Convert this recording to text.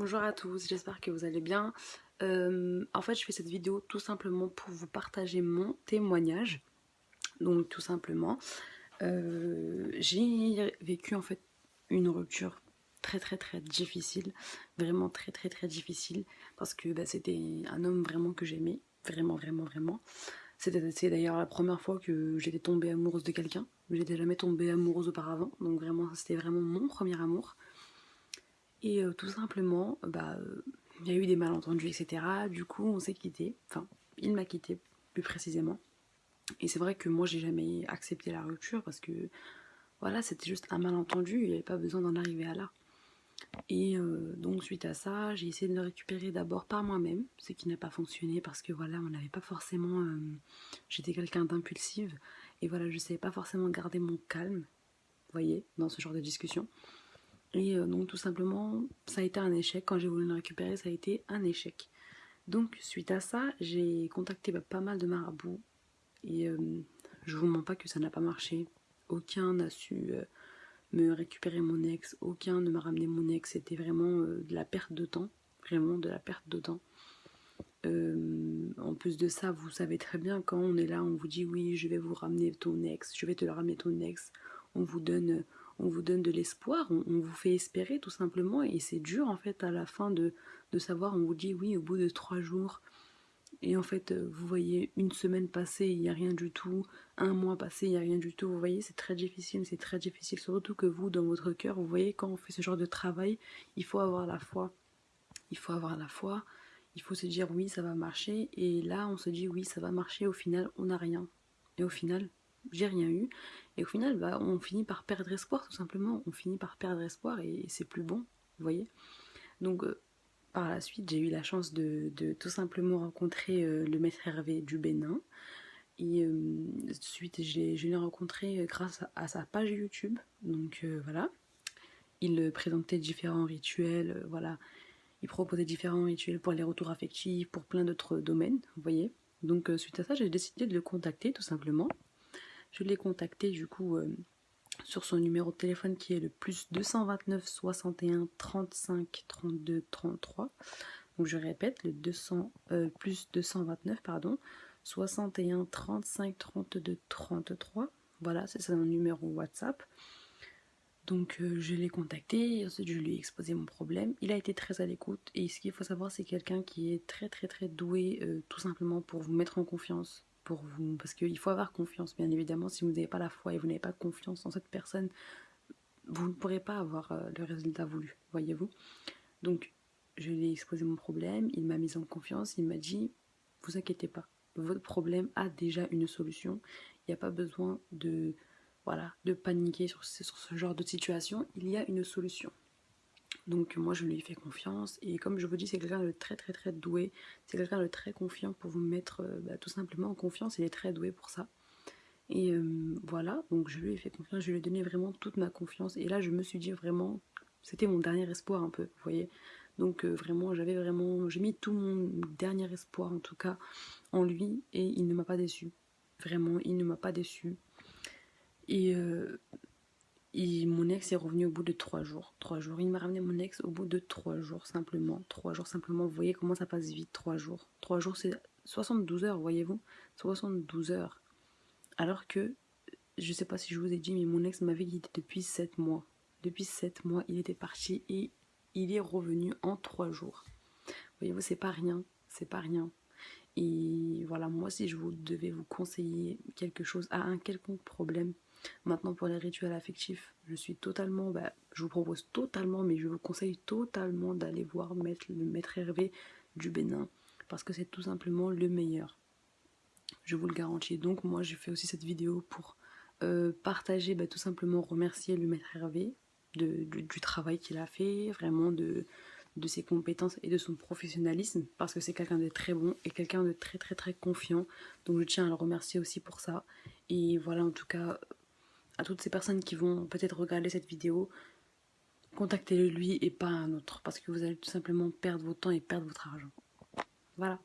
Bonjour à tous, j'espère que vous allez bien. Euh, en fait, je fais cette vidéo tout simplement pour vous partager mon témoignage. Donc, tout simplement, euh, j'ai vécu en fait une rupture très très très difficile, vraiment très très très difficile, parce que bah, c'était un homme vraiment que j'aimais, vraiment vraiment vraiment. C'était d'ailleurs la première fois que j'étais tombée amoureuse de quelqu'un. J'étais jamais tombée amoureuse auparavant, donc vraiment c'était vraiment mon premier amour. Et euh, tout simplement, bah, euh, il y a eu des malentendus, etc. Du coup, on s'est quitté. Enfin, il m'a quitté, plus précisément. Et c'est vrai que moi, j'ai jamais accepté la rupture parce que, voilà, c'était juste un malentendu. Il n'y avait pas besoin d'en arriver à là. Et euh, donc, suite à ça, j'ai essayé de le récupérer d'abord par moi-même, ce qui n'a pas fonctionné parce que, voilà, on n'avait pas forcément... J'étais quelqu'un d'impulsive. Et voilà, je ne savais pas forcément garder mon calme, vous voyez, dans ce genre de discussion. Et euh, donc tout simplement, ça a été un échec. Quand j'ai voulu le récupérer, ça a été un échec. Donc suite à ça, j'ai contacté bah, pas mal de marabouts. Et euh, je vous mens pas que ça n'a pas marché. Aucun n'a su euh, me récupérer mon ex. Aucun ne m'a ramené mon ex. C'était vraiment de la perte de temps. Vraiment de la perte de temps. en plus de ça, vous savez très bien quand on est là, on vous dit oui, je vais vous ramener ton ex, je vais te le ramener ton ex. On vous donne on vous donne de l'espoir, on, vous fait espérer tout simplement. Et c'est dur en fait à la fin de, savoir, on vous dit oui au bout de trois jours. Et en fait euh, vous voyez une semaine passée il n'y a rien du tout, un mois passé il n'y a rien du tout, vous voyez c'est très difficile, c'est très difficile. Surtout que vous dans votre cœur vous voyez quand on fait ce genre de travail il faut avoir la foi, il faut avoir la foi, il faut se dire oui ça va marcher. Et là on se dit oui ça va marcher. Au final on n'a rien. Et au final j'ai rien eu. Et au final, bah, on finit par perdre espoir, tout simplement. On finit par perdre espoir et c'est plus bon, vous voyez. Donc, euh, par la suite, j'ai eu la chance de, tout simplement rencontrer euh, le maître Hervé du Bénin. Et euh, suite, je l'ai rencontré grâce à, sa page YouTube. Donc, voilà. Il présentait différents rituels, voilà. Il proposait différents rituels pour les retours affectifs, pour plein d'autres domaines, vous voyez. Donc, suite à ça, j'ai décidé de le contacter, tout simplement. Je l'ai contacté du coup euh, sur son numéro de téléphone qui est le plus 229 61 35 32 33. Donc je répète, le 200, euh, plus 229 pardon, 61 35 32 33. Voilà, c'est son numéro WhatsApp. Donc euh, je l'ai contacté, ensuite je lui ai exposé mon problème. Il a été très à l'écoute et ce qu'il faut savoir c'est quelqu'un qui est très très très doué tout simplement pour vous mettre en confiance, vous, parce qu'il faut avoir confiance, bien évidemment, si vous n'avez pas la foi et vous n'avez pas confiance en cette personne, vous ne pourrez pas avoir euh, le résultat voulu, voyez-vous. Donc, je lui ai exposé mon problème, il m'a mis en confiance, il m'a dit, vous inquiétez pas, votre problème a déjà une solution, il n'y a pas besoin de, voilà, de paniquer sur ce genre de situation, il y a une solution. Donc moi je lui ai fait confiance et comme je vous dis c'est quelqu'un de très très très doué, c'est quelqu'un de très confiant pour vous mettre euh, bah, tout simplement en confiance, il est très doué pour ça. Et euh, voilà, donc je lui ai fait confiance, je lui ai donné vraiment toute ma confiance et là je me suis dit vraiment, c'était mon dernier espoir un peu, vous voyez. Donc euh, vraiment j'avais vraiment, j'ai mis tout mon dernier espoir en tout cas en lui et il ne m'a pas déçu. Vraiment, il ne m'a pas déçu. Et et mon ex est revenu au bout de trois jours. Trois jours. Il m'a ramené mon ex au bout de trois jours simplement. Trois jours simplement. Vous voyez comment ça passe vite. Trois jours. Trois jours, c'est 72 heures, voyez-vous. 72 heures. Alors que, je sais pas si je vous ai dit, mais mon ex m'avait quitté depuis sept mois. Depuis sept mois, il était parti et il est revenu en trois jours. Voyez-vous, c'est pas rien. C'est pas rien. Et voilà, moi, si je vous devais vous conseiller quelque chose à un quelconque problème, Maintenant pour les rituels affectifs, je suis totalement, bah, je vous propose totalement, mais je vous conseille totalement d'aller voir le maître Hervé du Bénin, parce que c'est tout simplement le meilleur. Je vous le garantis. Donc moi j'ai fait aussi cette vidéo pour euh, partager, bah, tout simplement remercier le maître Hervé du, travail qu'il a fait, vraiment de ses compétences et de son professionnalisme parce que c'est quelqu'un de très bon et quelqu'un de très très très confiant donc je tiens à le remercier aussi pour ça et voilà en tout cas à toutes ces personnes qui vont peut-être regarder cette vidéo, contactez-le lui et pas un autre, parce que vous allez tout simplement perdre votre temps et perdre votre argent. Voilà.